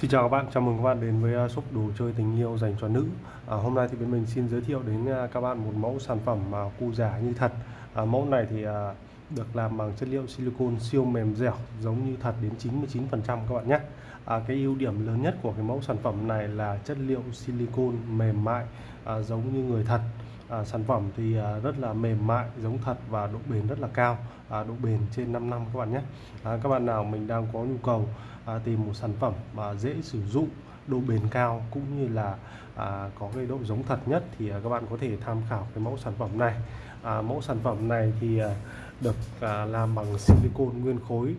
Xin chào các bạn, chào mừng các bạn đến với à, shop đồ chơi tình yêu dành cho nữ. À, Hôm nay thì bên mình xin giới thiệu đến à, các bạn một mẫu sản phẩm mà cu giả như thật. À, Mẫu này thì à, được làm bằng chất liệu silicon siêu mềm dẻo giống như thật đến 99% các bạn nhé. À, Cái ưu điểm lớn nhất của cái mẫu sản phẩm này là chất liệu silicon mềm mại à, giống như người thật à, sản phẩm thì à, rất là mềm mại giống thật và độ bền rất là cao. À, độ bền trên 5 năm các bạn nhé. À, các bạn nào mình đang có nhu cầu à, tìm một sản phẩm mà dễ sử dụng độ bền cao cũng như là à, có cái độ giống thật nhất thì à, các bạn có thể tham khảo cái mẫu sản phẩm này. À, mẫu sản phẩm này thì à, được à, làm bằng silicon nguyên khối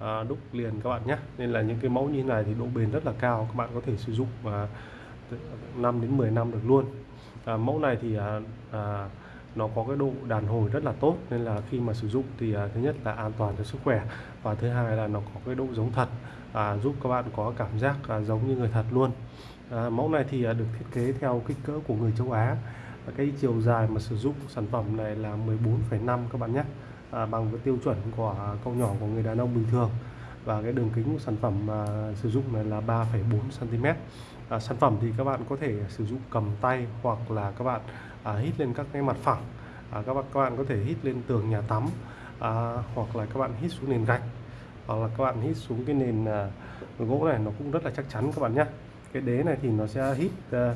à, đúc liền các bạn nhé. Nên là những cái mẫu như này thì độ bền rất là cao các bạn có thể sử dụng à, 5 đến 10 năm được luôn. À, mẫu này thì à, à, nó có cái độ đàn hồi rất là tốt nên là khi mà sử dụng thì à, thứ nhất là an toàn cho sức khỏe và thứ hai là nó có cái độ giống thật à, giúp các bạn có cảm giác à, giống như người thật luôn. À, mẫu này thì à, được thiết kế theo kích cỡ của người châu Á. Và cái chiều dài mà sử dụng sản phẩm này là 14,5 các bạn nhé. À, bằng với tiêu chuẩn của à, câu nhỏ của người đàn ông bình thường và cái đường kính của sản phẩm mà sử dụng này là 3,4 cm à, sản phẩm thì các bạn có thể sử dụng cầm tay hoặc là các bạn à, hít lên các cái mặt phẳng. À, các bạn các bạn có thể hít lên tường nhà tắm à, hoặc là các bạn hít xuống nền gạch hoặc là các bạn hít xuống cái nền à, gỗ này nó cũng rất là chắc chắn các bạn nhé cái đế này thì nó sẽ hít à,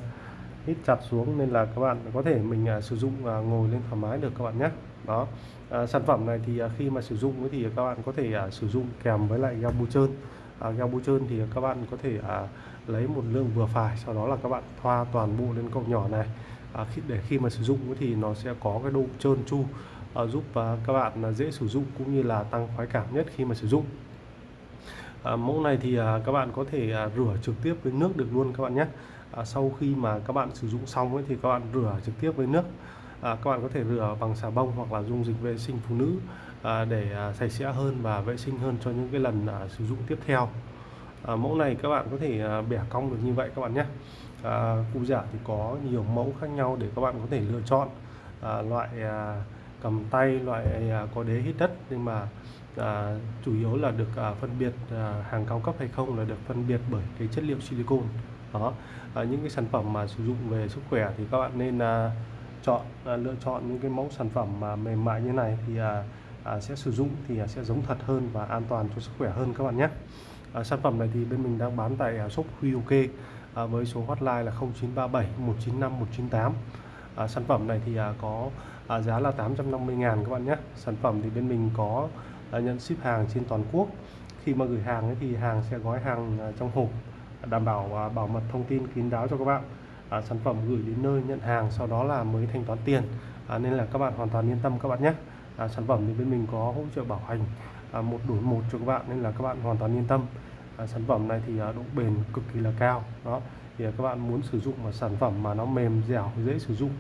hít chặt xuống nên là các bạn có thể mình à, sử dụng à, ngồi lên thoải mái được các bạn nhé đó. À, sản phẩm này thì à, khi mà sử dụng thì các bạn có thể à, sử dụng kèm với lại gel bôi trơn. À, gel bôi trơn thì các bạn có thể à, lấy một lượng vừa phải sau đó là các bạn thoa toàn bộ lên cậu nhỏ này. À, khi để khi mà sử dụng thì nó sẽ có cái độ trơn tru à, giúp à, các bạn à, dễ sử dụng cũng như là tăng khoái cảm nhất khi mà sử dụng. À, mẫu này thì à, các bạn có thể à, rửa trực tiếp với nước được luôn các bạn nhé. À, sau khi mà các bạn sử dụng xong ấy, thì các bạn rửa trực tiếp với nước à, các bạn có thể rửa bằng xà bông hoặc là dung dịch vệ sinh phụ nữ à, để à, sạch sẽ hơn và vệ sinh hơn cho những cái lần à, sử dụng tiếp theo. À, mẫu này các bạn có thể à, bẻ cong được như vậy các bạn nhé. À, cụ giả thì có nhiều mẫu khác nhau để các bạn có thể lựa chọn. À, loại à, cầm tay loại à, có đế hít đất nhưng mà à, chủ yếu là được à, phân biệt à, hàng cao cấp hay không là được phân biệt bởi cái chất liệu silicon đó. À, những cái sản phẩm mà sử dụng về sức khỏe thì các bạn nên à, chọn à, lựa chọn những cái mẫu sản phẩm mà mềm mại như này thì à, à, sẽ sử dụng thì à, sẽ giống thật hơn và an toàn cho sức khỏe hơn các bạn nhé. À, sản phẩm này thì bên mình đang bán tại à, shop Huy OK à, với số hotline là 0937 195 198 à, sản phẩm này thì à, có à, giá là 850 ngàn các bạn nhé. Sản phẩm thì bên mình có à, nhận ship hàng trên toàn quốc. Khi mà gửi hàng ấy thì hàng sẽ gói hàng à, trong hộp đảm bảo à, bảo mật thông tin kín đáo cho các bạn à, sản phẩm gửi đến nơi nhận hàng sau đó là mới thanh toán tiền. À, nên là các bạn hoàn toàn yên tâm các bạn nhé. À, sản phẩm thì bên mình có hỗ trợ bảo hành à, một đổi một cho các bạn nên là các bạn hoàn toàn yên tâm. À, sản phẩm này thì à, độ bền cực kỳ là cao đó. Thì à, các bạn muốn sử dụng một sản phẩm mà nó mềm dẻo dễ sử dụng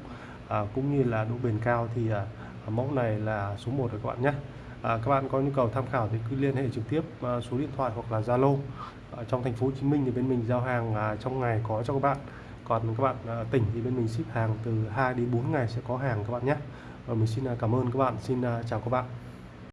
à, cũng như là độ bền cao thì à, à mẫu này là số 1 rồi các bạn nhé. À, các bạn có nhu cầu tham khảo thì cứ liên hệ trực tiếp à, số điện thoại hoặc là Zalo. À, trong thành phố Hồ Chí Minh thì bên mình giao hàng à, trong ngày có cho các bạn còn các bạn à, tỉnh thì bên mình ship hàng từ 2 đến 4 ngày sẽ có hàng các bạn nhé. Và mình xin à, cảm ơn các bạn. Xin à, chào các bạn.